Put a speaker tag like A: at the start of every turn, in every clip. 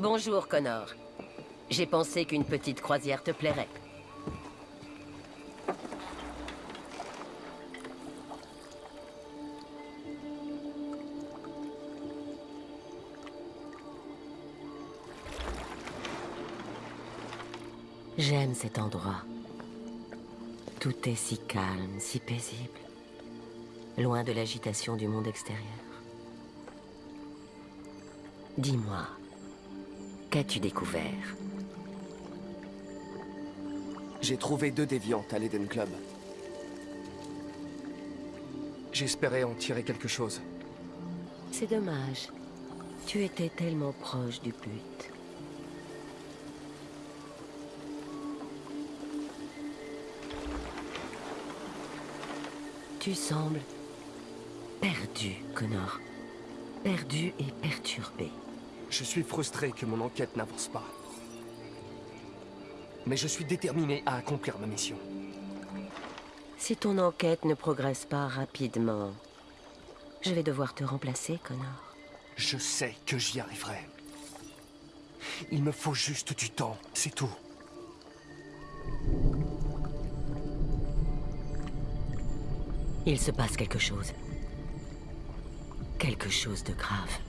A: Bonjour, Connor. J'ai pensé qu'une petite croisière te plairait. J'aime cet endroit. Tout est si calme, si paisible. Loin de l'agitation du monde extérieur. Dis-moi, qu'as-tu découvert
B: J'ai trouvé deux déviantes à l'Eden Club. J'espérais en tirer quelque chose.
A: C'est dommage. Tu étais tellement proche du but. Tu sembles perdu, Connor. Perdu et perturbé.
B: Je suis frustré que mon enquête n'avance pas. Mais je suis déterminé à accomplir ma mission.
A: Si ton enquête ne progresse pas rapidement, je vais devoir te remplacer, Connor.
B: Je sais que j'y arriverai. Il me faut juste du temps, c'est tout.
A: Il se passe quelque chose. Quelque chose de grave.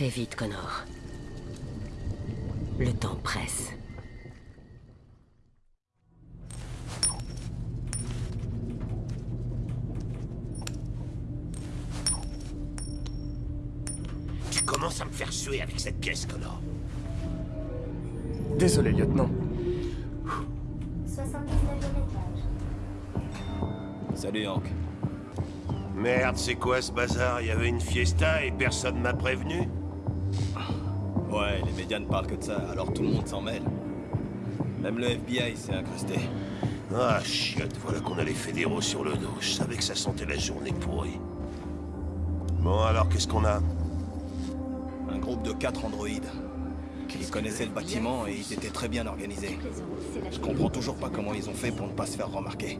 A: Fais vite, Connor. Le temps presse.
C: Tu commences à me faire suer avec cette pièce, Connor.
B: Désolé, lieutenant.
D: 79e étage.
E: Salut, Hank.
C: Merde, c'est quoi ce bazar? Il y avait une fiesta et personne m'a prévenu?
E: Les médias ne parlent que de ça, alors tout le monde s'en mêle. Même le FBI s'est incrusté.
C: Ah, chiotte, voilà qu'on a les fédéraux sur le dos. Je savais que ça sentait la journée pourrie. Bon, alors, qu'est-ce qu'on a?
E: Un groupe de quatre androïdes. Ils connaissaient le bâtiment et ils étaient très bien organisés. Je comprends toujours pas comment ils ont fait pour ne pas se faire remarquer.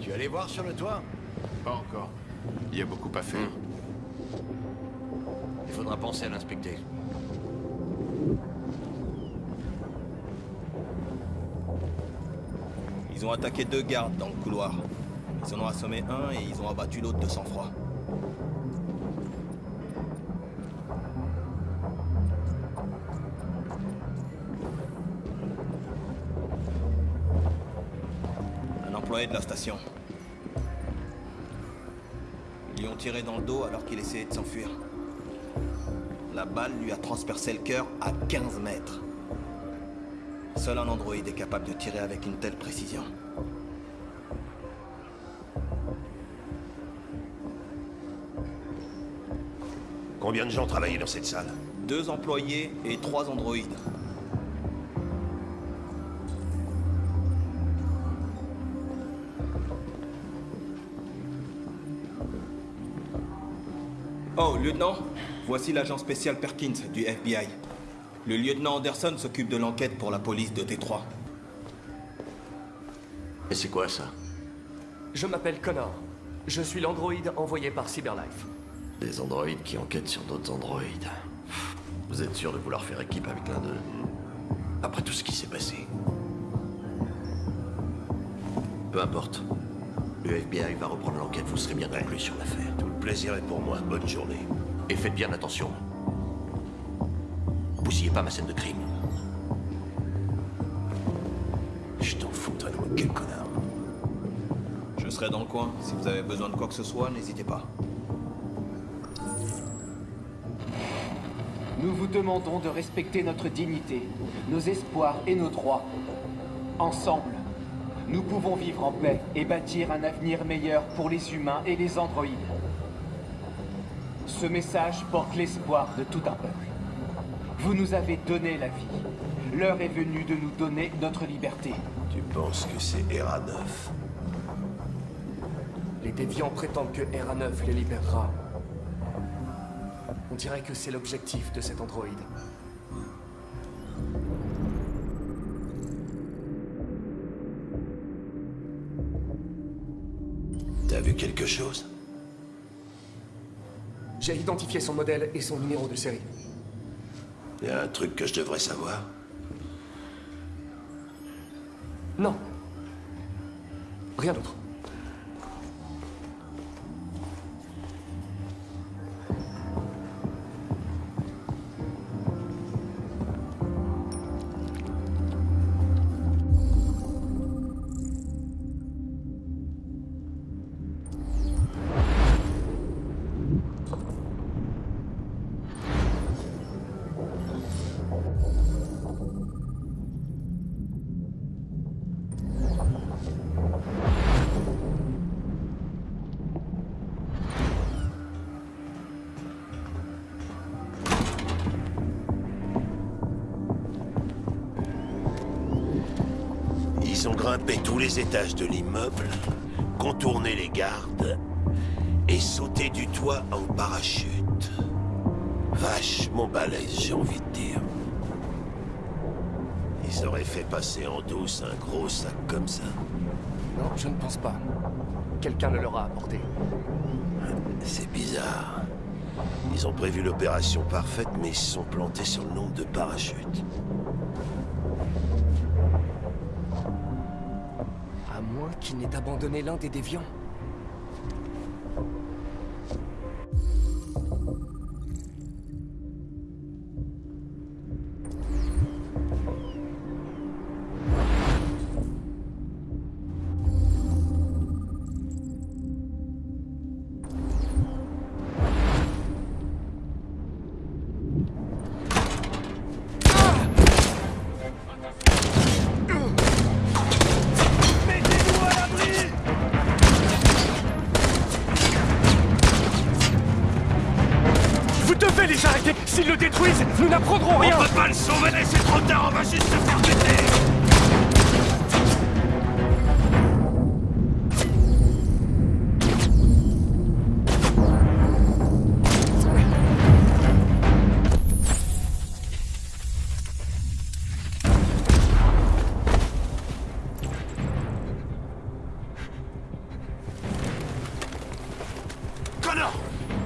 F: Tu es allé voir sur le toit?
G: Pas encore. Il y a beaucoup à faire.
F: Faudra penser à l'inspecter.
E: Ils ont attaqué deux gardes dans le couloir. Ils en ont assommé un et ils ont abattu l'autre de sang-froid. Un employé de la station. Ils lui ont tiré dans le dos alors qu'il essayait de s'enfuir. La balle lui a transpercé le cœur à 15 mètres. Seul un androïde est capable de tirer avec une telle précision.
C: Combien de gens travaillaient dans cette salle?
E: Deux employés et trois androïdes. Oh, lieutenant, voici l'agent spécial Perkins du FBI. Le lieutenant Anderson s'occupe de l'enquête pour la police de Détroit.
F: Et c'est quoi ça?
B: Je m'appelle Connor. Je suis l'androïde envoyé par Cyberlife.
F: Des androïdes qui enquêtent sur d'autres androïdes. Vous êtes sûr de vouloir faire équipe avec l'un d'eux? Après tout ce qui s'est passé. Peu importe. Le FBI va reprendre l'enquête, vous serez bien conclu sur l'affaire.
C: Tout le plaisir est pour moi. Bonne journée.
F: Et faites bien attention. Bousillez pas ma scène de crime.
C: Je t'en foutrais de moi, quel connard.
E: Je serai dans le coin. Si vous avez besoin de quoi que ce soit, n'hésitez pas.
H: Nous vous demandons de respecter notre dignité, nos espoirs et nos droits. Ensemble, nous pouvons vivre en paix et bâtir un avenir meilleur pour les humains et les androïdes. Ce message porte l'espoir de tout un peuple. Vous nous avez donné la vie. L'heure est venue de nous donner notre liberté.
C: Tu penses que c'est ERA 9
B: Les déviants prétendent que RA9 les libérera. On dirait que c'est l'objectif de cet androïde. J'ai identifié son modèle et son numéro de série.
C: Y a un truc que je devrais savoir
B: Non. Rien d'autre.
C: Grimpé tous les étages de l'immeuble, contourné les gardes et sauté du toit en parachute. Vachement balèze, j'ai envie de dire. Ils auraient fait passer en douce un gros sac comme ça.
B: Non, je ne pense pas. Quelqu'un le leur a apporté.
C: C'est bizarre. Ils ont prévu l'opération parfaite, mais ils se sont plantés sur le nombre de parachutes.
B: Abandonné l'un des déviants.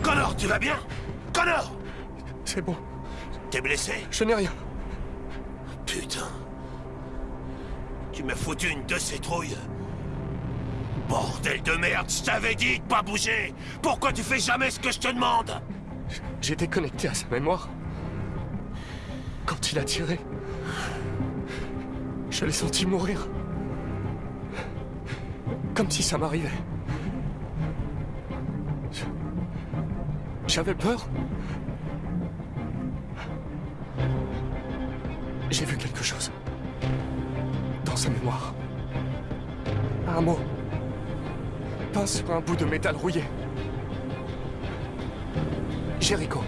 C: Connor, tu vas bien? Connor
B: C'est bon,
C: T'es blessé?
B: Je n'ai rien.
C: Putain. Tu m'as foutu une de ces trouilles. Bordel de merde, je t'avais dit de pas bouger Pourquoi tu fais jamais ce que je te demande?
B: J'étais connecté à sa mémoire. Quand il a tiré, je l'ai senti mourir. Comme si ça m'arrivait. J'avais peur. J'ai vu quelque chose. Dans sa mémoire. Un mot. Peint sur un bout de métal rouillé. Jericho.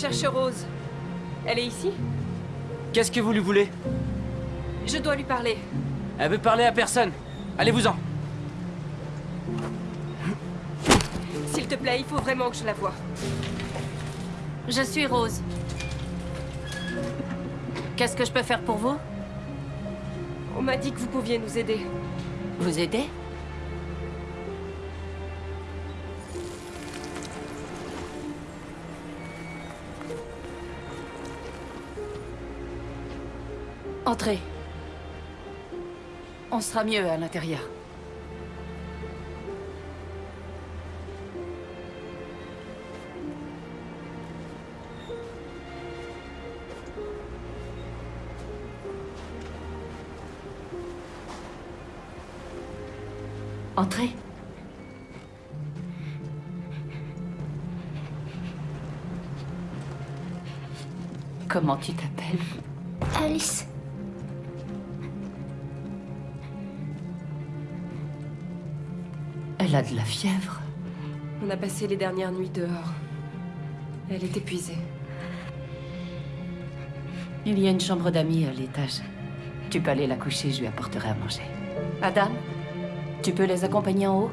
I: Cherche Rose. Elle est ici
J: Qu'est-ce que vous lui voulez?
I: Je dois lui parler.
J: Elle veut parler à personne. Allez-vous-en.
I: S'il te plaît, il faut vraiment que je la voie.
K: Je suis Rose. Qu'est-ce que je peux faire pour vous?
I: On m'a dit que vous pouviez nous aider.
K: Vous aider? Entrez. On sera mieux à l'intérieur. Entrez. Comment tu t'appelles? Elle a de la fièvre.
I: On a passé les dernières nuits dehors. Elle est épuisée.
K: Il y a une chambre d'amis à l'étage. Tu peux aller la coucher, je lui apporterai à manger. Adam, tu peux les accompagner en haut?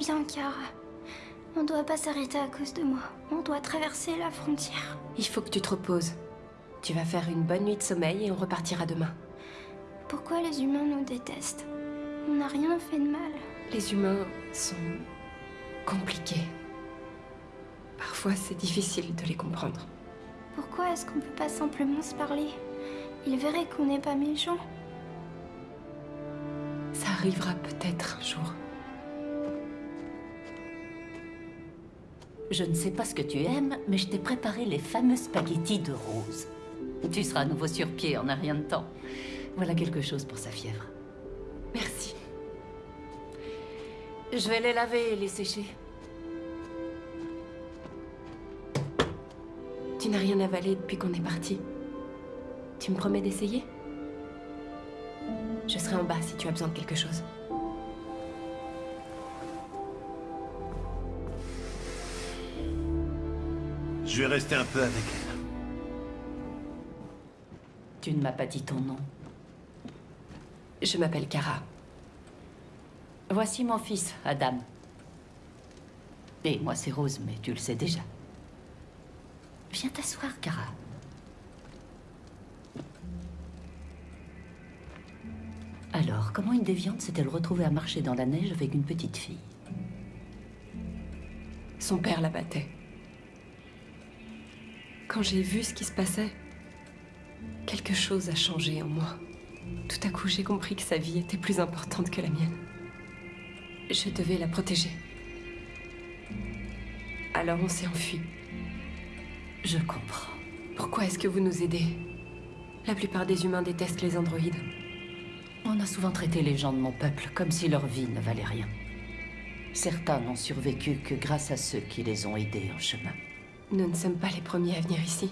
D: Bien, Kara. On doit pas s'arrêter à cause de moi. On doit traverser la frontière.
I: Il faut que tu te reposes. Tu vas faire une bonne nuit de sommeil et on repartira demain.
D: Pourquoi les humains nous détestent? On n'a rien fait de mal.
I: Les humains sont compliqués. Parfois, c'est difficile de les comprendre.
D: Pourquoi est-ce qu'on peut pas simplement se parler? Ils verraient qu'on n'est pas méchants.
I: Ça arrivera peut-être un jour.
K: Je ne sais pas ce que tu aimes, mais je t'ai préparé les fameux spaghettis de rose. Tu seras à nouveau sur pied en un rien de temps. Voilà quelque chose pour sa fièvre.
I: Merci.
K: Je vais les laver et les sécher.
I: Tu n'as rien avalé depuis qu'on est parti. Tu me promets d'essayer? Je serai en bas si tu as besoin de quelque chose.
C: Je vais rester un peu avec elle.
K: Tu ne m'as pas dit ton nom.
I: Je m'appelle Kara.
K: Voici mon fils, Adam. Et moi, c'est Rose, mais tu le sais déjà. Viens t'asseoir, Kara. Alors, comment une déviante s'est-elle retrouvée à marcher dans la neige avec une petite fille?
I: Son père la battait. Quand j'ai vu ce qui se passait, quelque chose a changé en moi. Tout à coup, j'ai compris que sa vie était plus importante que la mienne. Je devais la protéger. Alors on s'est enfui.
K: Je comprends.
I: Pourquoi est-ce que vous nous aidez? La plupart des humains détestent les androïdes.
K: On a souvent traité les gens de mon peuple comme si leur vie ne valait rien. Certains n'ont survécu que grâce à ceux qui les ont aidés en chemin.
I: Nous ne sommes pas les premiers à venir ici.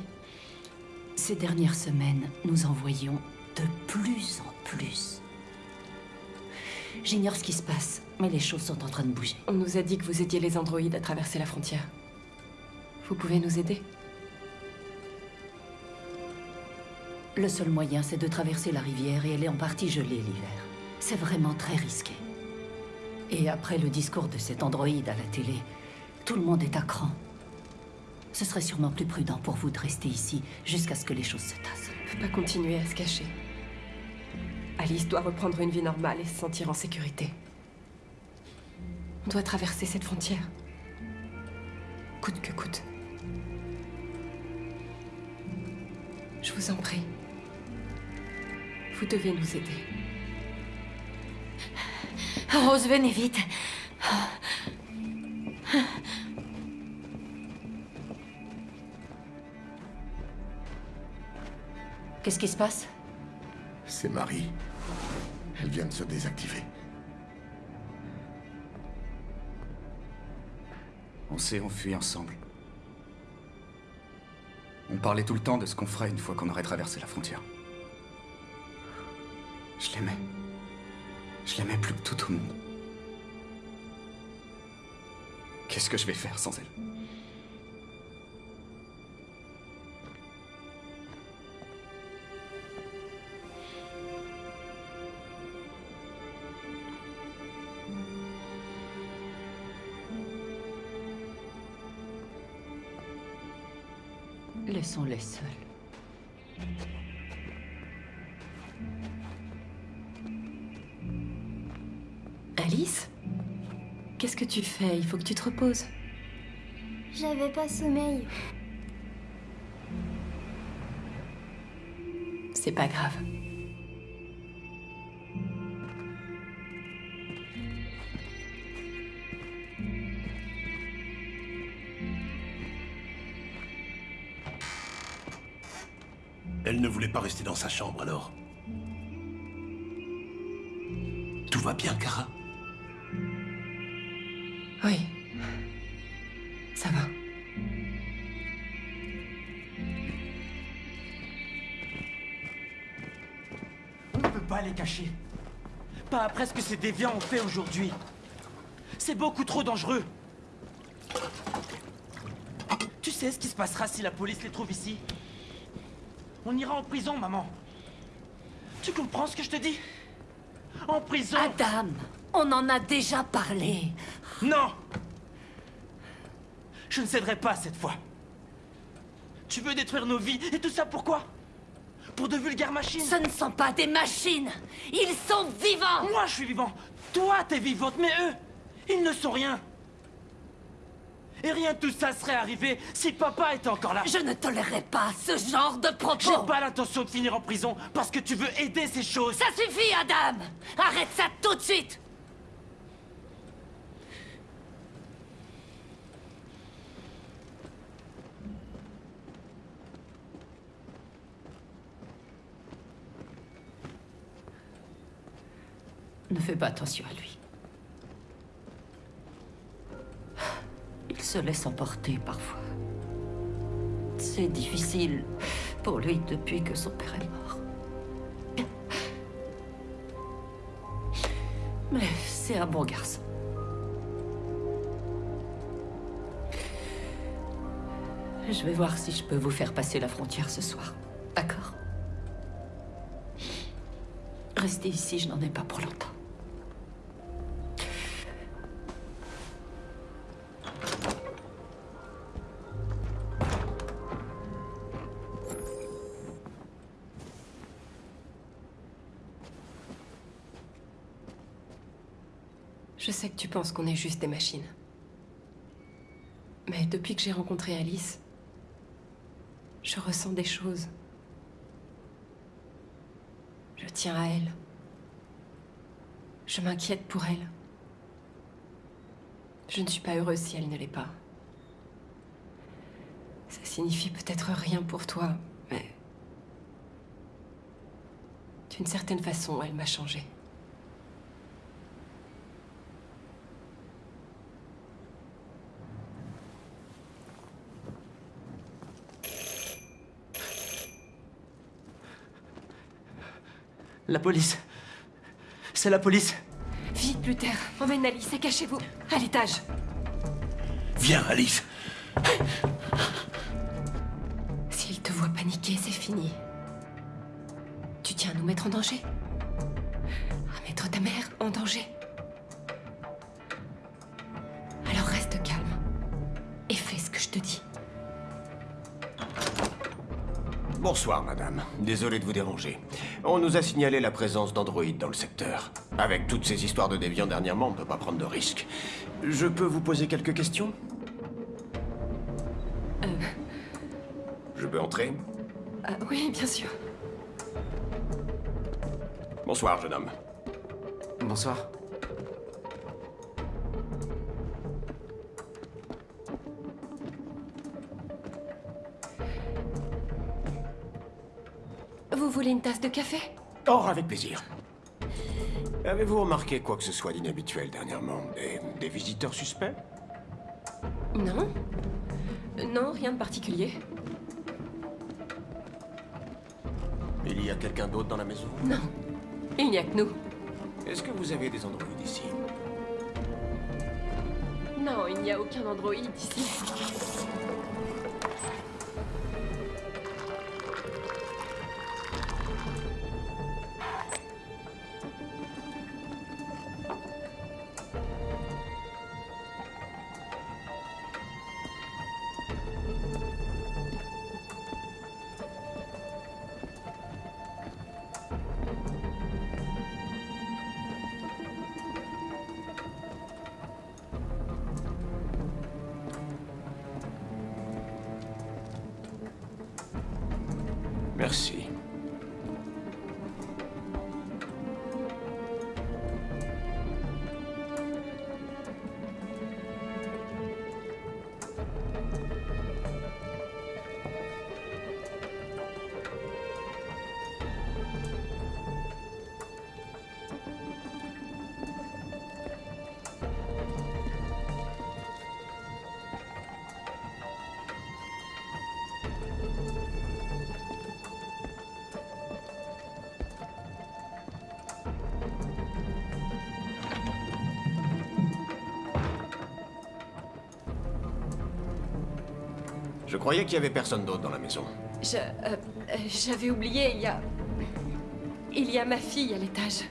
K: Ces dernières semaines, nous en voyons de plus en plus. J'ignore ce qui se passe, mais les choses sont en train de bouger.
I: On nous a dit que vous aidiez les androïdes à traverser la frontière. Vous pouvez nous aider?
K: Le seul moyen, c'est de traverser la rivière et elle est en partie gelée l'hiver. C'est vraiment très risqué. Et après le discours de cet androïde à la télé, tout le monde est à cran. Ce serait sûrement plus prudent pour vous de rester ici jusqu'à ce que les choses se tassent.
I: On ne peut pas continuer à se cacher. Alice doit reprendre une vie normale et se sentir en sécurité. On doit traverser cette frontière. Coûte que coûte. Je vous en prie. Vous devez nous aider.
K: Rose, venez vite. Qu'est-ce qui se passe
L: C'est Marie. Elle vient de se désactiver.
M: On s'est enfuis ensemble. On parlait tout le temps de ce qu'on ferait une fois qu'on aurait traversé la frontière. Je l'aimais. Je l'aimais plus que tout au monde. Qu'est-ce que je vais faire sans elle?
K: Laissons-les seuls.
I: Alice Qu'est-ce que tu fais? Il faut que tu te reposes.
D: J'avais pas sommeil.
I: C'est pas grave.
C: Rester dans sa chambre alors. Tout va bien, Kara
I: Oui. Ça va.
J: On ne peut pas les cacher. Pas après ce que ces déviants ont fait aujourd'hui. C'est beaucoup trop dangereux. Tu sais ce qui se passera si la police les trouve ici? On ira en prison, maman. Tu comprends ce que je te dis? En prison.
K: Adam, on en a déjà parlé.
J: Non. Je ne céderai pas cette fois. Tu veux détruire nos vies et tout ça pourquoi? Pour de vulgaires machines.
K: Ce ne sont pas des machines. Ils sont vivants.
J: Moi je suis vivant. Toi t'es vivante, mais eux, ils ne sont rien Et rien de tout ça serait arrivé si papa était encore là.
K: Je ne tolérerai pas ce genre de propos.
J: J'ai pas l'intention de finir en prison parce que tu veux aider ces choses.
K: Ça suffit, Adam. Arrête ça tout de suite. Ne fais pas attention à lui. Il se laisse emporter parfois. C'est difficile pour lui depuis que son père est mort. Mais c'est un bon garçon. Je vais voir si je peux vous faire passer la frontière ce soir. D'accord? Restez ici, je n'en ai pas pour longtemps.
I: Penses qu'on est juste des machines. Mais depuis que j'ai rencontré Alice, je ressens des choses. Je tiens à elle. Je m'inquiète pour elle. Je ne suis pas heureuse si elle ne l'est pas. Ça signifie peut-être rien pour toi, mais... D'une certaine façon, elle m'a changé.
J: La police C'est la police
I: Vite, Luther, emmène Alice et cachez-vous. À l'étage.
C: Viens, Alice
I: S'il te voit paniquer, c'est fini. Tu tiens à nous mettre en danger À mettre ta mère en danger Alors reste calme. Et fais ce que je te dis.
N: Bonsoir, madame. Désolé de vous déranger. On nous a signalé la présence d'androïdes dans le secteur. Avec toutes ces histoires de déviants dernièrement, on ne peut pas prendre de risques. Je peux vous poser quelques questions
I: Euh,
N: Je peux entrer
I: ah, oui, bien sûr.
N: Bonsoir, jeune homme.
M: Bonsoir.
I: Voulez une tasse de café?
N: Oh, avec plaisir. Avez-vous remarqué quoi que ce soit d'inhabituel dernièrement? Des, des visiteurs suspects?
I: Non Non, rien de particulier.
N: Il y a quelqu'un d'autre dans la maison?
I: Non. Il n'y a que nous.
N: Est-ce que vous avez des androïdes ici?
I: Non, il n'y a aucun androïde ici.
N: Je croyais qu'il y avait personne d'autre dans la maison.
I: Je... euh, J'avais oublié, il y a... Il y a ma fille à l'étage.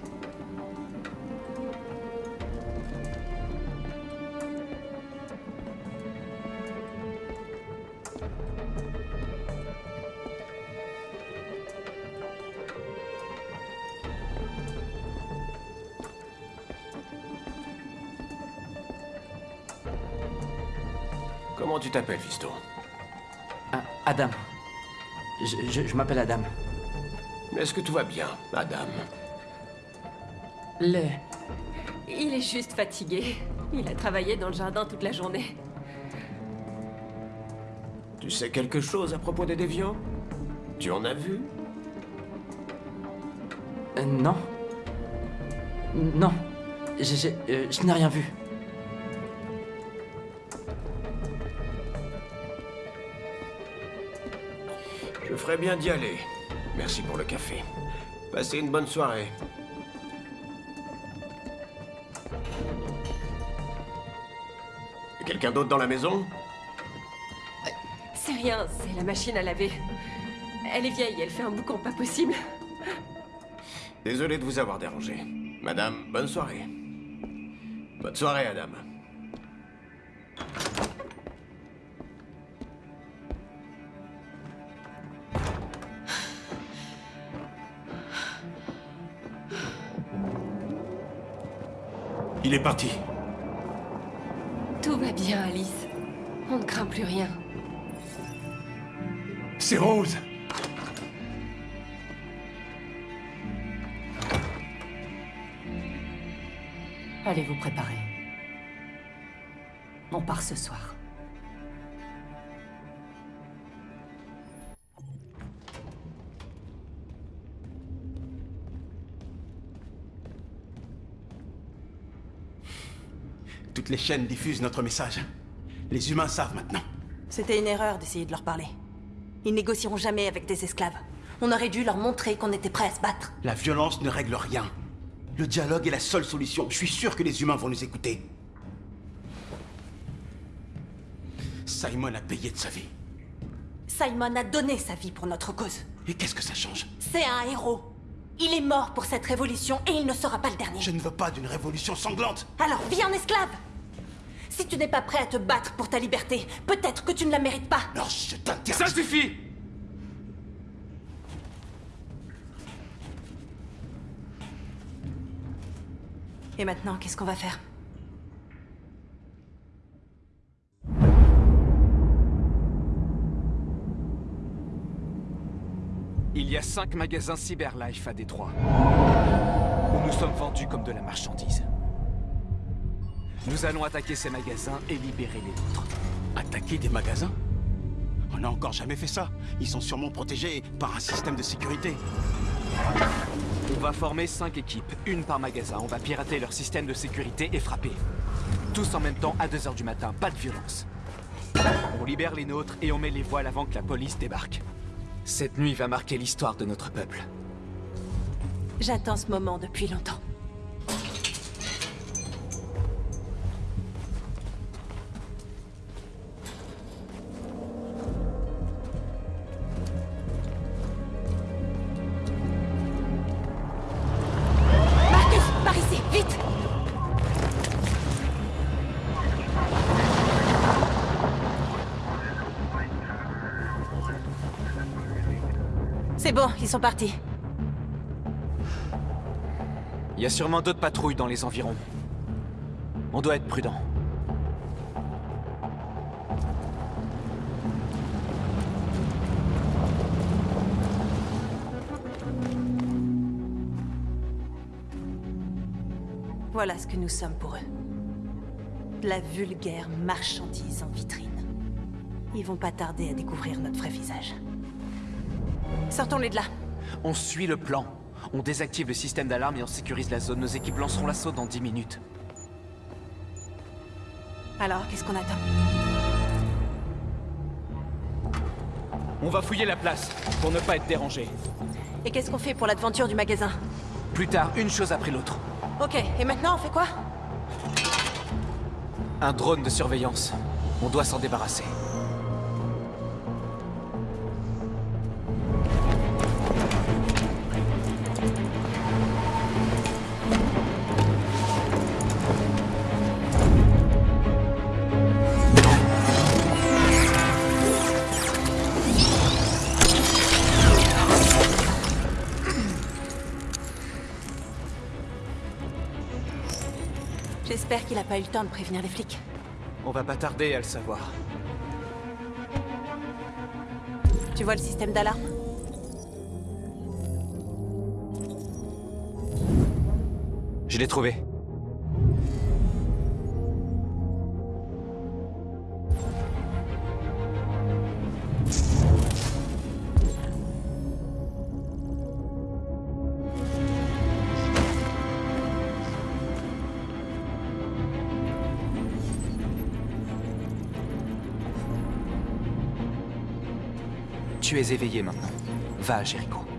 N: Comment tu t'appelles, Fisto?
J: Ah, Adam. Je, je- je m'appelle Adam.
N: Est-ce que tout va bien, Adam
J: Le...
I: Il est juste fatigué. Il a travaillé dans le jardin toute la journée.
N: Tu sais quelque chose à propos des déviants? Tu en as vu?
J: Euh, non. Non. Je, je- euh, je n'ai rien vu.
N: Ferais bien d'y aller. Merci pour le café. Passez une bonne soirée. Quelqu'un d'autre dans la maison?
I: C'est rien, c'est la machine à laver. Elle est vieille, elle fait un boucan pas possible.
N: Désolé de vous avoir dérangé. Madame, bonne soirée. Bonne soirée, Adam.
C: Il est parti.
I: Tout va bien, Alice. On ne craint plus rien.
C: C'est Rose.
K: Allez vous préparer. On part ce soir.
O: Toutes les chaînes diffusent notre message. Les humains savent maintenant.
P: C'était une erreur d'essayer de leur parler. Ils négocieront jamais avec des esclaves. On aurait dû leur montrer qu'on était prêts à se battre.
O: La violence ne règle rien. Le dialogue est la seule solution. Je suis sûr que les humains vont nous écouter. Simon a payé de sa vie.
P: Simon a donné sa vie pour notre cause.
O: Et qu'est-ce que ça change?
P: C'est un héros. Il est mort pour cette révolution et il ne sera pas le dernier.
O: Je ne veux pas d'une révolution sanglante.
P: Alors, vis en esclave Si tu n'es pas prêt à te battre pour ta liberté, peut-être que tu ne la mérites pas.
O: Alors, je t'interdis.
J: Ça suffit
P: Et maintenant, qu'est-ce qu'on va faire?
Q: Il y a cinq magasins Cyberlife à Détroit. Où nous sommes vendus comme de la marchandise. Nous allons attaquer ces magasins et libérer les nôtres.
O: Attaquer des magasins? On n'a encore jamais fait ça. Ils sont sûrement protégés par un système de sécurité.
Q: On va former cinq équipes, une par magasin. On va pirater leur système de sécurité et frapper. Tous en même temps à 2h du matin, pas de violence. On libère les nôtres et on met les voiles avant que la police débarque. Cette nuit va marquer l'histoire de notre peuple.
P: J'attends ce moment depuis longtemps. C'est bon, ils sont partis.
Q: Il y a sûrement d'autres patrouilles dans les environs. On doit être prudent.
P: Voilà ce que nous sommes pour eux. De la vulgaire marchandise en vitrine. Ils vont pas tarder à découvrir notre vrai visage. Sortons-les de là.
Q: On suit le plan. On désactive le système d'alarme et on sécurise la zone. Nos équipes lanceront l'assaut dans 10 minutes.
P: Alors, qu'est-ce qu'on attend?
Q: On va fouiller la place, pour ne pas être dérangé.
P: Et qu'est-ce qu'on fait pour l'aventure du magasin?
Q: Plus tard, une chose après l'autre.
P: Ok, et maintenant on fait quoi?
Q: Un drone de surveillance. On doit s'en débarrasser.
P: Pas eu le temps de prévenir les flics.
Q: On va pas tarder à le savoir.
P: Tu vois le système d'alarme?
Q: Je l'ai trouvé. Tu es éveillé maintenant. Va à Jericho.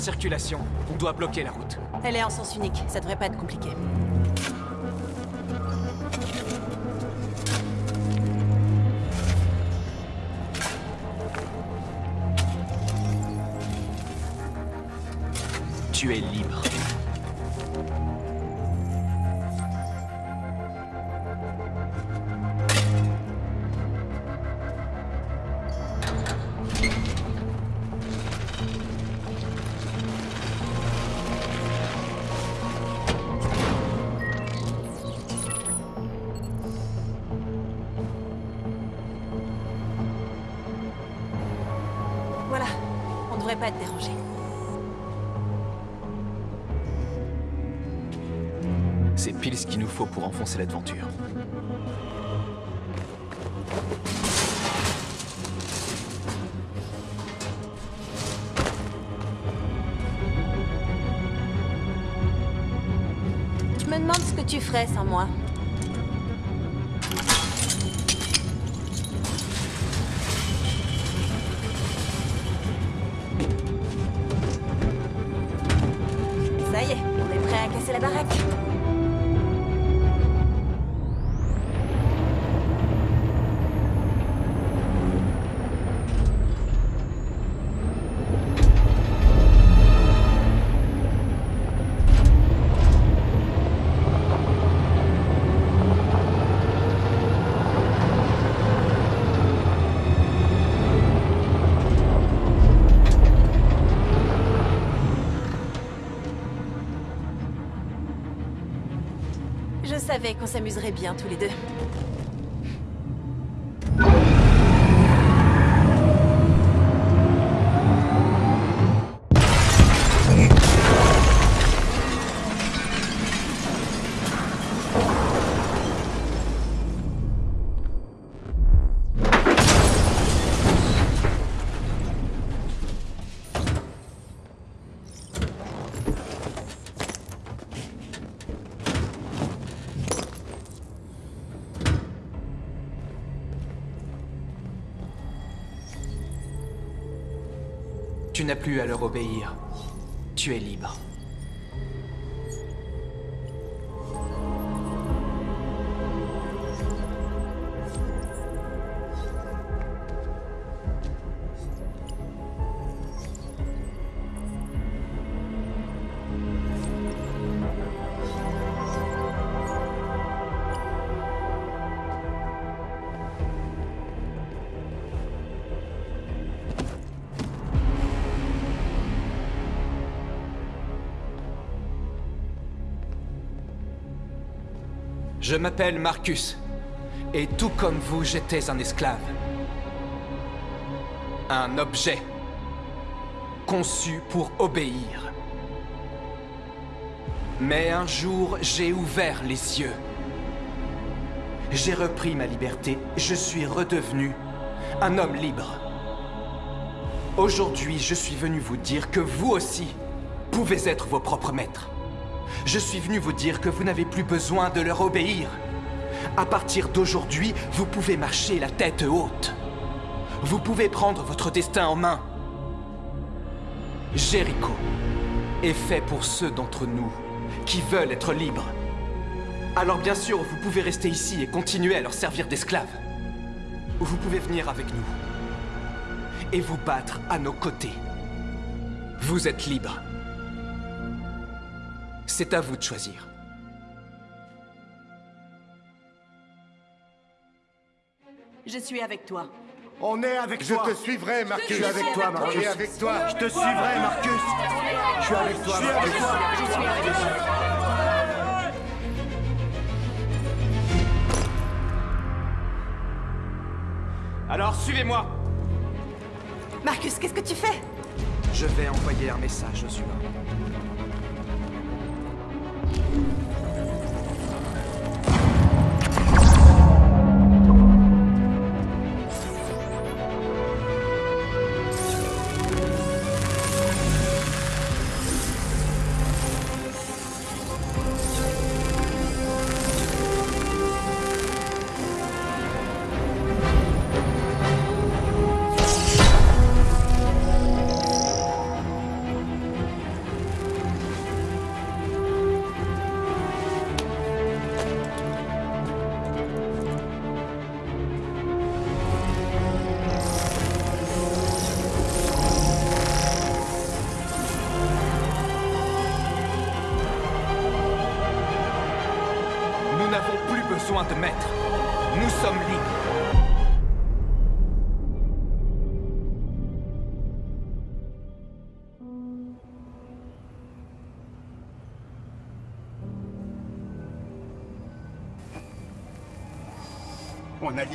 Q: Circulation. On doit bloquer la route.
P: Elle est en sens unique, ça devrait pas être compliqué.
Q: Tu es libre.
P: Je me demande ce que tu ferais sans moi. Savais qu'on s'amuserait bien tous les deux.
Q: Plus à leur obéir. Tu es libre. Je m'appelle Marcus. Et tout comme vous, j'étais un esclave. Un objet. Conçu pour obéir. Mais un jour, j'ai ouvert les yeux. J'ai repris ma liberté. Je suis redevenu un homme libre. Aujourd'hui, je suis venu vous dire que vous aussi pouvez être vos propres maîtres. Je suis venu vous dire que vous n'avez plus besoin de leur obéir. À partir d'aujourd'hui, vous pouvez marcher la tête haute. Vous pouvez prendre votre destin en main. Jéricho est fait pour ceux d'entre nous qui veulent être libres. Alors bien sûr, vous pouvez rester ici et continuer à leur servir d'esclaves. Ou vous pouvez venir avec nous et vous battre à nos côtés. Vous êtes libres. C'est à vous de choisir.
P: Je suis avec toi.
L: On est avec
R: Je
L: toi.
R: te suivrai, Marcus.
L: Je suis avec toi, Marcus.
R: On est avec toi.
L: Je te suivrai, Marcus. Je suis avec toi,
R: Je suis
L: Marcus.
R: avec toi.
L: Je suis avec toi.
Q: Alors suivez-moi
P: Marcus, qu'est-ce que tu fais?
Q: Je vais envoyer un message aux humains.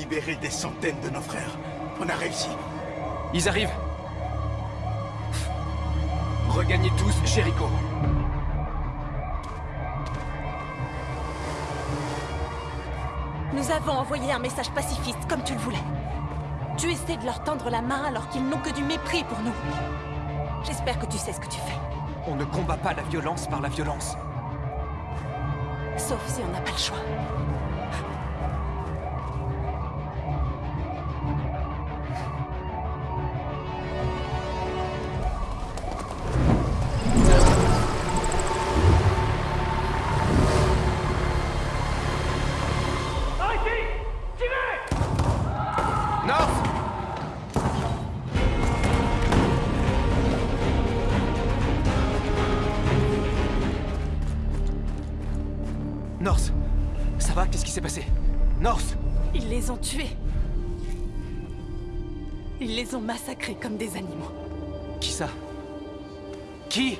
O: Libéré des centaines de nos frères. On a réussi.
Q: Ils arrivent. Regagnez tous Jéricho.
P: Nous avons envoyé un message pacifiste, comme tu le voulais. Tu essaies de leur tendre la main alors qu'ils n'ont que du mépris pour nous. J'espère que tu sais ce que tu fais.
Q: On ne combat pas la violence par la violence.
P: Sauf si on n'a pas le choix. Ils les ont tués. Ils les ont massacrés comme des animaux.
Q: Qui ça? Qui?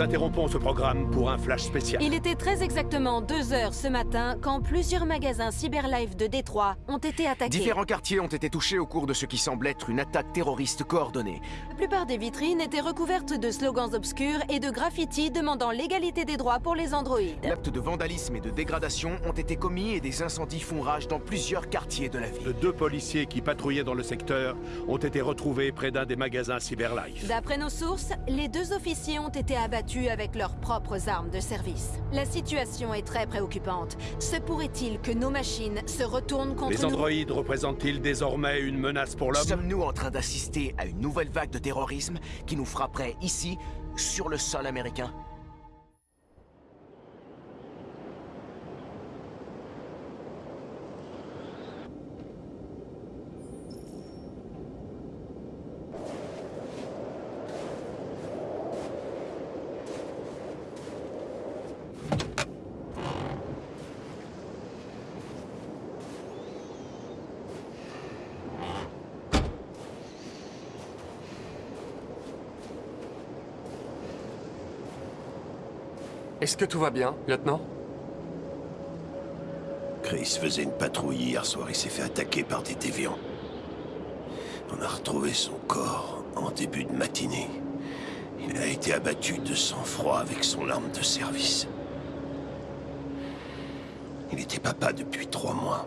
B: Nous
O: interrompons ce programme pour un flash spécial.
P: Il était très exactement 2 heures ce matin quand plusieurs magasins Cyberlife de Détroit ont été attaqués.
L: Différents quartiers ont été touchés au cours de ce qui semble être une attaque terroriste coordonnée.
P: La plupart des vitrines étaient recouvertes de slogans obscurs et de graffitis demandant l'égalité des droits pour les androïdes.
L: L'acte de vandalisme et de dégradation ont été commis et des incendies font rage dans plusieurs quartiers de la ville.
O: Deux policiers qui patrouillaient dans le secteur ont été retrouvés près d'un des magasins Cyberlife.
P: D'après nos sources, les deux officiers ont été abattus avec leurs propres armes de service. La situation est très préoccupante. Se pourrait-il que nos machines se retournent contre
O: Les
P: nous?
O: androïdes représentent-ils désormais une menace pour l'homme?
L: Sommes-nous en train d'assister à une nouvelle vague de terrorisme qui nous frapperait ici, sur le sol américain
B: Est-ce que tout va bien, lieutenant?
C: Chris faisait une patrouille hier soir. Il s'est fait attaquer par des déviants. On a retrouvé son corps en début de matinée. Il a été abattu de sang-froid avec son arme de service. Il était papa depuis trois mois.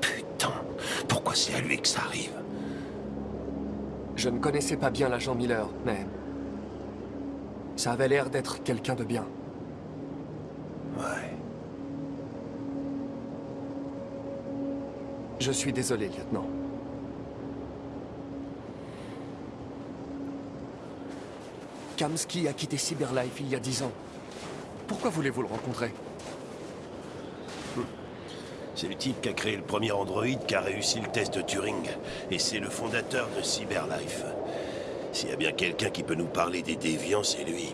C: Putain, pourquoi c'est à lui que ça arrive?
B: Je ne connaissais pas bien l'agent Miller, mais... Ça avait l'air d'être quelqu'un de bien.
C: Ouais.
B: Je suis désolé, lieutenant. Kamsky a quitté Cyberlife il y a dix ans. Pourquoi voulez-vous le rencontrer?
C: C'est le type qui a créé le premier androïde qui a réussi le test de Turing. Et c'est le fondateur de Cyberlife. S'il y a bien quelqu'un qui peut nous parler des déviants, c'est lui.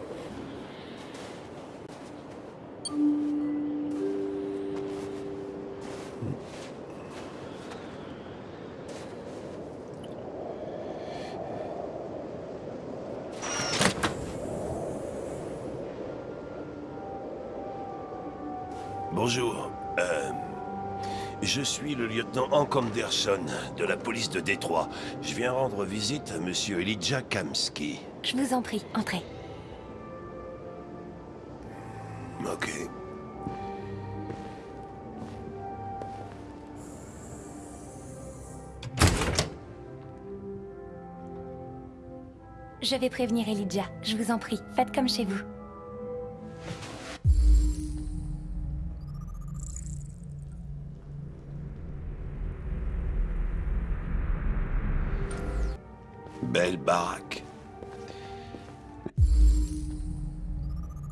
C: Bonjour. Euh, je suis le lieutenant Hank Anderson de la police de Détroit. Je viens rendre visite à monsieur Elijah Kamsky.
S: Je vous en prie, entrez.
C: Ok.
S: Je vais prévenir Elijah. Je vous en prie, faites comme chez vous.
C: Belle baraque.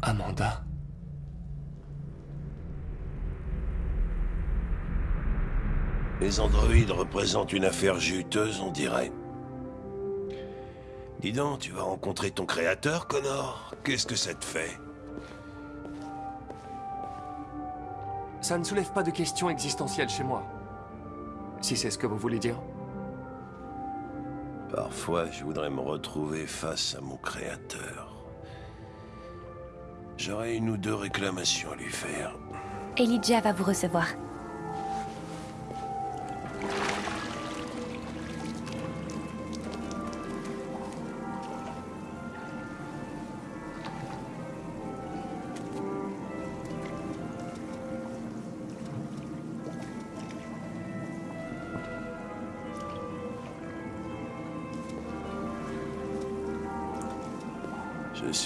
B: Amanda.
C: Les androïdes représentent une affaire juteuse, on dirait. Dis donc, tu vas rencontrer ton créateur, Connor Qu'est-ce que ça te fait?
B: Ça ne soulève pas de questions existentielles chez moi. Si c'est ce que vous voulez dire.
C: Parfois, je voudrais me retrouver face à mon créateur. J'aurais une ou deux réclamations à lui faire.
S: Elijah va vous recevoir.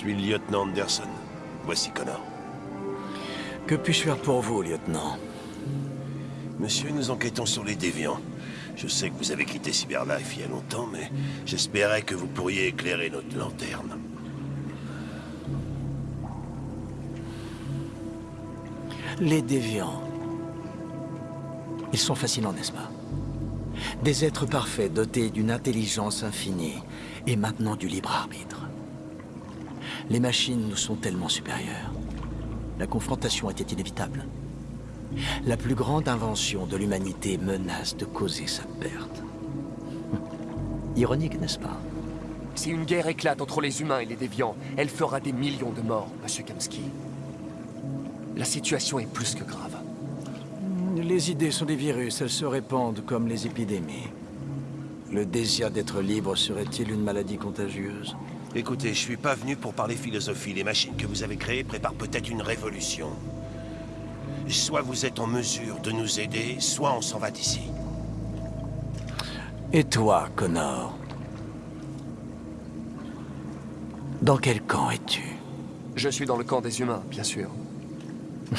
C: Suis le lieutenant Anderson. Voici Connor.
M: Que puis-je faire pour vous, lieutenant?
C: Monsieur, nous enquêtons sur les déviants. Je sais que vous avez quitté Cyberlife il y a longtemps, mais j'espérais que vous pourriez éclairer notre lanterne.
M: Les déviants. Ils sont fascinants, n'est-ce pas? Des êtres parfaits dotés d'une intelligence infinie et maintenant du libre arbitre. Les machines nous sont tellement supérieures. La confrontation était inévitable. La plus grande invention de l'humanité menace de causer sa perte. Ironique, n'est-ce pas?
B: Si une guerre éclate entre les humains et les déviants, elle fera des millions de morts, Monsieur Kamsky. La situation est plus que grave.
M: Les idées sont des virus, elles se répandent comme les épidémies. Le désir d'être libre serait-il une maladie contagieuse?
C: Écoutez, je suis pas venu pour parler philosophie. Les machines que vous avez créées préparent peut-être une révolution. Soit vous êtes en mesure de nous aider, soit on s'en va d'ici.
M: Et toi, Connor Dans quel camp es-tu?
B: Je suis dans le camp des humains, bien sûr.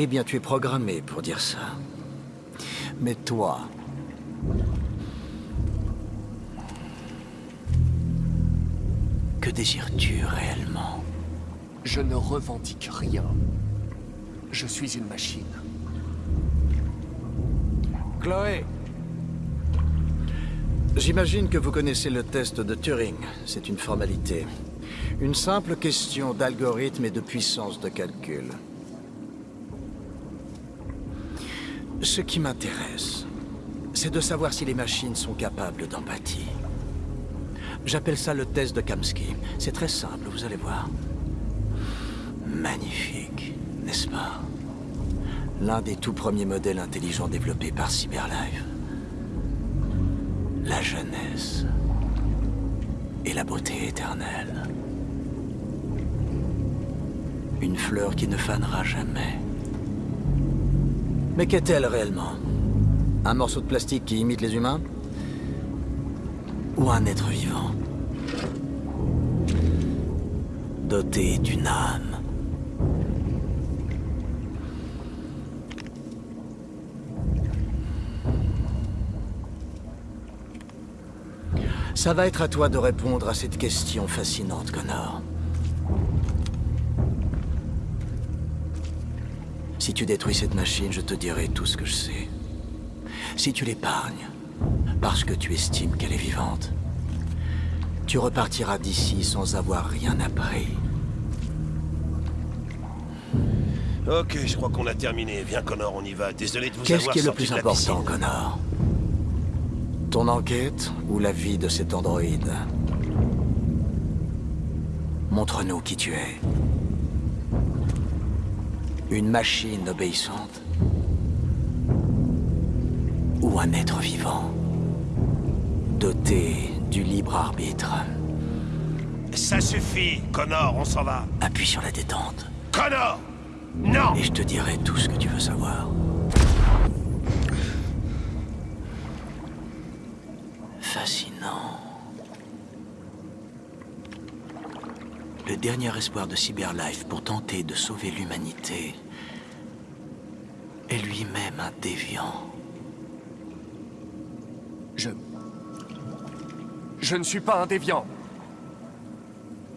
M: Eh bien, tu es programmé pour dire ça. Mais toi... Que désires-tu réellement
B: Je ne revendique rien. Je suis une machine.
M: Chloé J'imagine que vous connaissez le test de Turing. C'est une formalité. Une simple question d'algorithme et de puissance de calcul. Ce qui m'intéresse, c'est de savoir si les machines sont capables d'empathie. J'appelle ça le test de Kamsky. C'est très simple, vous allez voir. Magnifique, n'est-ce pas? L'un des tout premiers modèles intelligents développés par Cyberlife. La jeunesse et la beauté éternelle. Une fleur qui ne fanera jamais. Mais qu'est-elle réellement? Un morceau de plastique qui imite les humains? Ou un être vivant Doté d'une âme Ça va être à toi de répondre à cette question fascinante, Connor. Si tu détruis cette machine, je te dirai tout ce que je sais. Si tu l'épargnes, parce que tu estimes qu'elle est vivante, tu repartiras d'ici sans avoir rien appris.
C: Ok, je crois qu'on a terminé. Viens, Connor, on y va. Désolé de vous
M: Qu'est-ce
C: avoir
M: qui est le plus important. Connor? Ton enquête ou la vie de cet androïde? Montre-nous qui tu es. Une machine obéissante Ou un être vivant? Doté du libre arbitre
C: Ça suffit, Connor, on s'en va.
M: Appuie sur la détente.
C: Connor Non
M: Et je te dirai tout ce que tu veux savoir. Fascinant. Le dernier espoir de Cyberlife pour tenter de sauver l'humanité est lui-même un déviant.
B: Je... Je ne suis pas un déviant.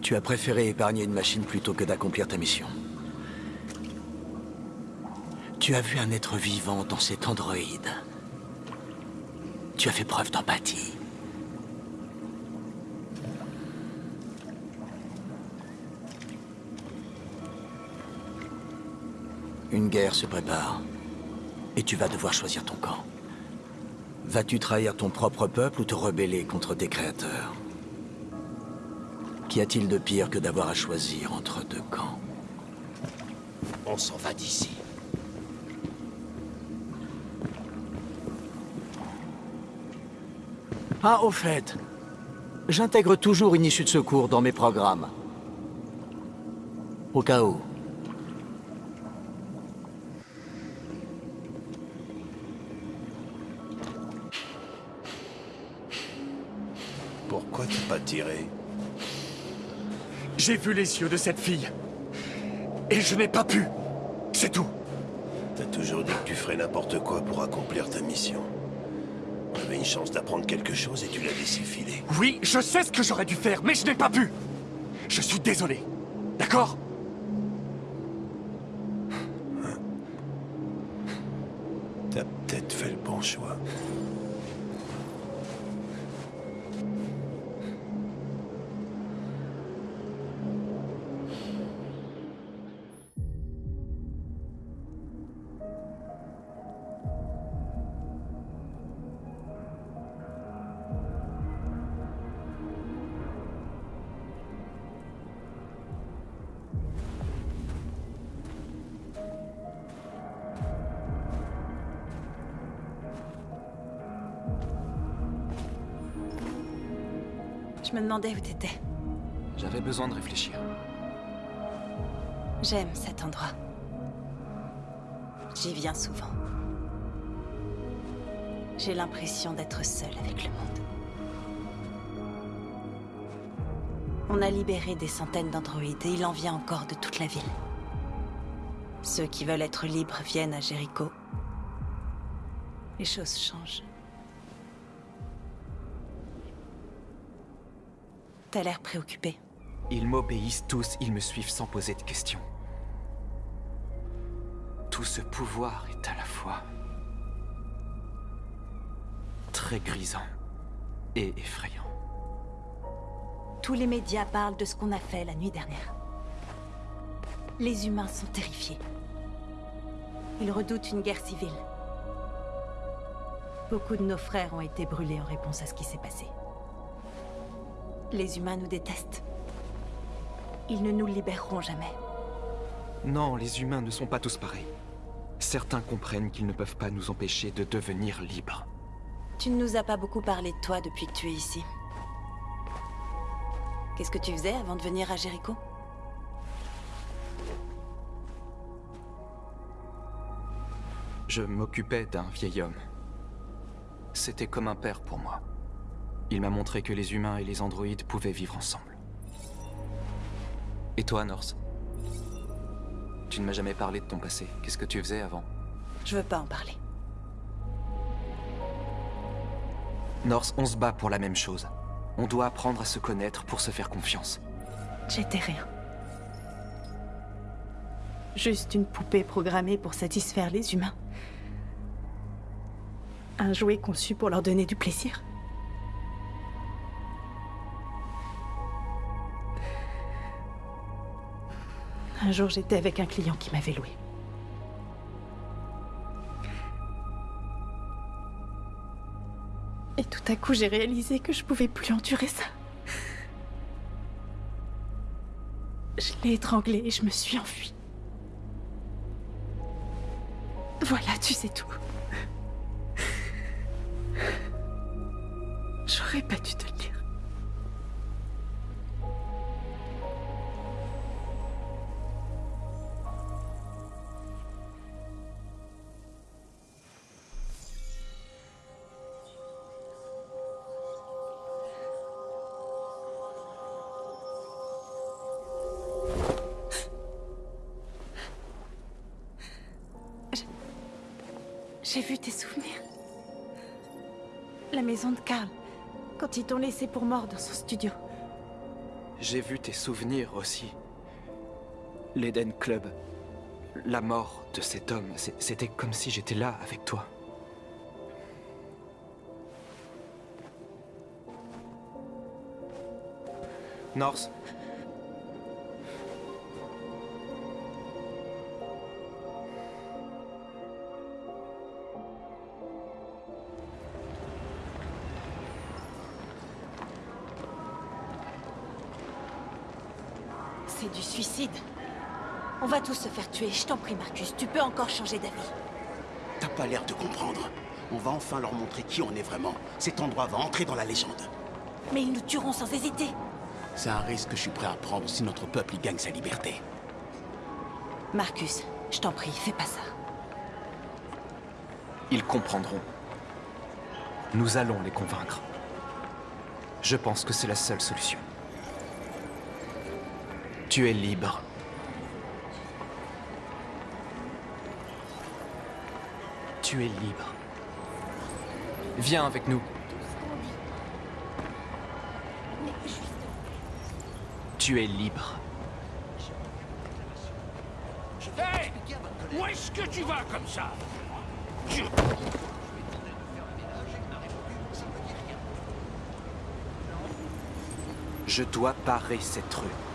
M: Tu as préféré épargner une machine plutôt que d'accomplir ta mission. Tu as vu un être vivant dans cet androïde. Tu as fait preuve d'empathie. Une guerre se prépare. Et tu vas devoir choisir ton camp. Vas-tu trahir ton propre peuple ou te rebeller contre tes créateurs? Qu'y a-t-il de pire que d'avoir à choisir entre deux camps?
C: On s'en va d'ici.
M: Ah, au fait, j'intègre toujours une issue de secours dans mes programmes. Au cas où.
B: J'ai vu les yeux de cette fille. Et je n'ai pas pu. C'est tout.
C: T'as toujours dit que tu ferais n'importe quoi pour accomplir ta mission. T'avais une chance d'apprendre quelque chose et tu l'as laissé filer.
B: Oui, je sais ce que j'aurais dû faire, mais je n'ai pas pu. Je suis désolé. D'accord?
P: Je me demandais où t'étais.
Q: J'avais besoin de réfléchir.
P: J'aime cet endroit. J'y viens souvent. J'ai l'impression d'être seule avec le monde. On a libéré des centaines d'androïdes et il en vient encore de toute la ville. Ceux qui veulent être libres viennent à Jéricho. Les choses changent. T'as l'air préoccupé.
Q: Ils m'obéissent tous, ils me suivent sans poser de questions. Tout ce pouvoir est à la fois très grisant et effrayant.
P: Tous les médias parlent de ce qu'on a fait la nuit dernière. Les humains sont terrifiés. Ils redoutent une guerre civile. Beaucoup de nos frères ont été brûlés en réponse à ce qui s'est passé. Les humains nous détestent. Ils ne nous libéreront jamais.
Q: Non, les humains ne sont pas tous pareils. Certains comprennent qu'ils ne peuvent pas nous empêcher de devenir libres.
P: Tu ne nous as pas beaucoup parlé de toi depuis que tu es ici. Qu'est-ce que tu faisais avant de venir à Jéricho?
Q: Je m'occupais d'un vieil homme. C'était comme un père pour moi. Il m'a montré que les humains et les androïdes pouvaient vivre ensemble. Et toi, Norse? Tu ne m'as jamais parlé de ton passé. Qu'est-ce que tu faisais avant?
P: Je veux pas en parler.
Q: Norse, on se bat pour la même chose. On doit apprendre à se connaître pour se faire confiance.
P: J'étais rien. Juste une poupée programmée pour satisfaire les humains. Un jouet conçu pour leur donner du plaisir. Un jour, j'étais avec un client qui m'avait loué. Et tout à coup, j'ai réalisé que je pouvais plus endurer ça. Je l'ai étranglé et je me suis enfuie. Voilà, tu sais tout. J'aurais pas dû te pour mort dans son studio.
Q: J'ai vu tes souvenirs aussi. L'Eden Club. La mort de cet homme, c'était comme si j'étais là avec toi. Norse
P: du suicide. On va tous se faire tuer. Je t'en prie, Marcus, tu peux encore changer d'avis.
O: T'as pas l'air de comprendre. On va enfin leur montrer qui on est vraiment. Cet endroit va entrer dans la légende.
P: Mais ils nous tueront sans hésiter.
O: C'est un risque que je suis prêt à prendre si notre peuple y gagne sa liberté.
P: Marcus, je t'en prie, fais pas ça.
Q: Ils comprendront. Nous allons les convaincre. Je pense que c'est la seule solution. Tu es libre. Tu es libre. Viens avec nous. Tu es libre.
T: Hé Où est-ce que tu vas comme ça? Tu-
Q: Je dois parer cette rue.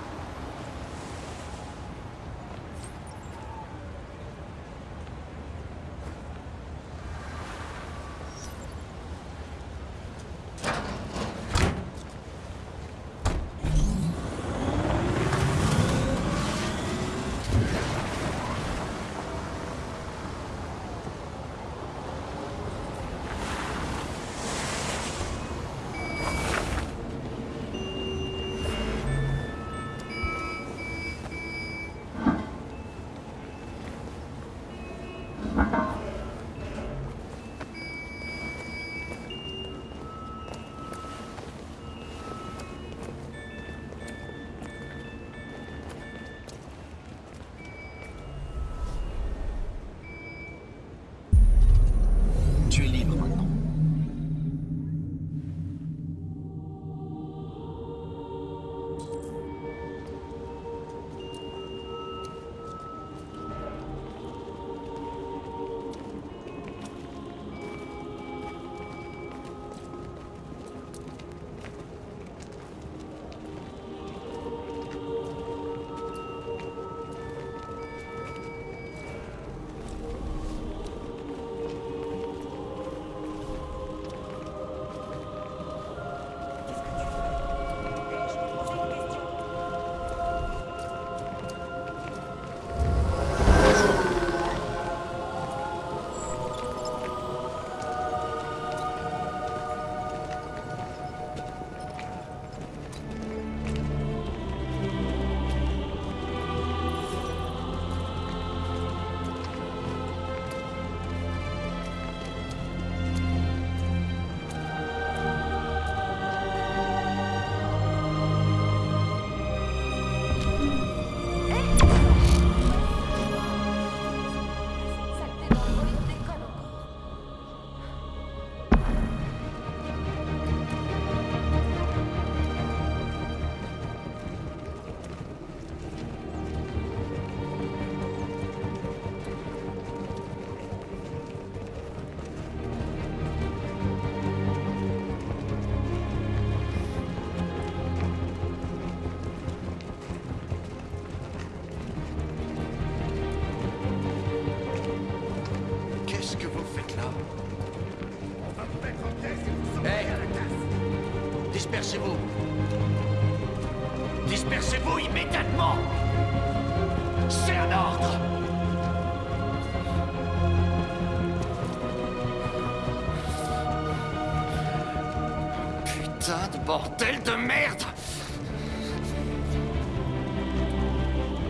C: De merde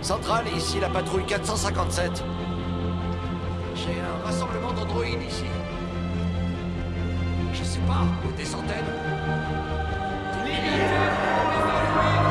F: Centrale, ici la patrouille 457. J'ai un rassemblement d'androïdes ici. Je sais pas, des centaines.
C: Qu'est-ce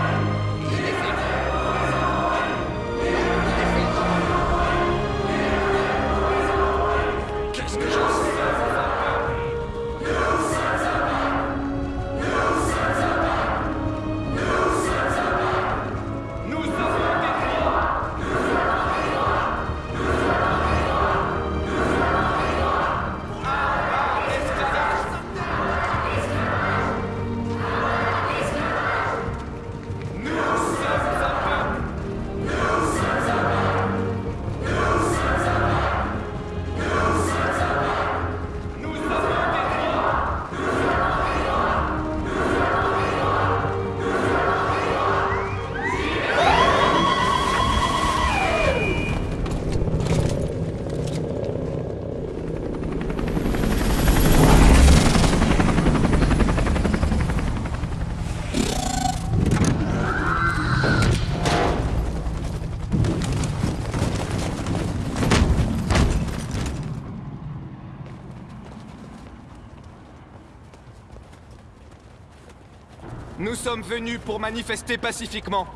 Q: sommes venus pour manifester pacifiquement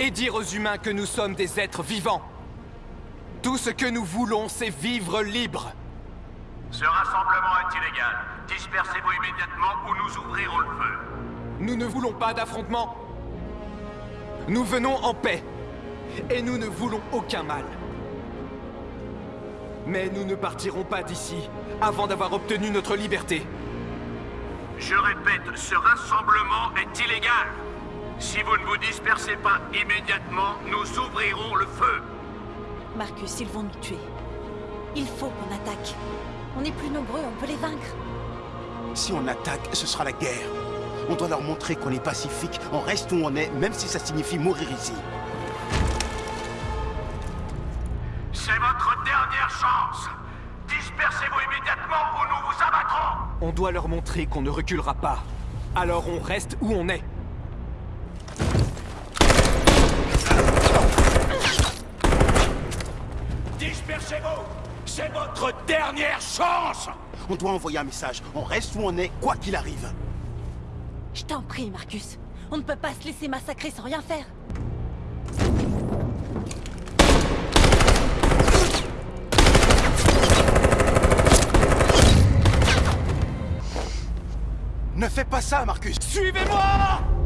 Q: et dire aux humains que nous sommes des êtres vivants. Tout ce que nous voulons, c'est vivre libre.
T: Ce rassemblement est illégal. Dispersez-vous immédiatement ou nous ouvrirons le feu.
Q: Nous ne voulons pas d'affrontement. Nous venons en paix. Et nous ne voulons aucun mal. Mais nous ne partirons pas d'ici avant d'avoir obtenu notre liberté.
T: Je répète, ce rassemblement est illégal. Si vous ne vous dispersez pas immédiatement, nous ouvrirons le feu.
P: Marcus, ils vont nous tuer. Il faut qu'on attaque. On est plus nombreux, on peut les vaincre.
O: Si on attaque, ce sera la guerre. On doit leur montrer qu'on est pacifique, on reste où on est, même si ça signifie mourir ici.
Q: On doit leur montrer qu'on ne reculera pas. Alors on reste où on est.
T: Dispersez-vous. C'est votre dernière chance.
O: On doit envoyer un message. On reste où on est, quoi qu'il arrive.
P: Je t'en prie, Marcus. On ne peut pas se laisser massacrer sans rien faire.
O: Ne fais pas ça, Marcus.
Q: Suivez-moi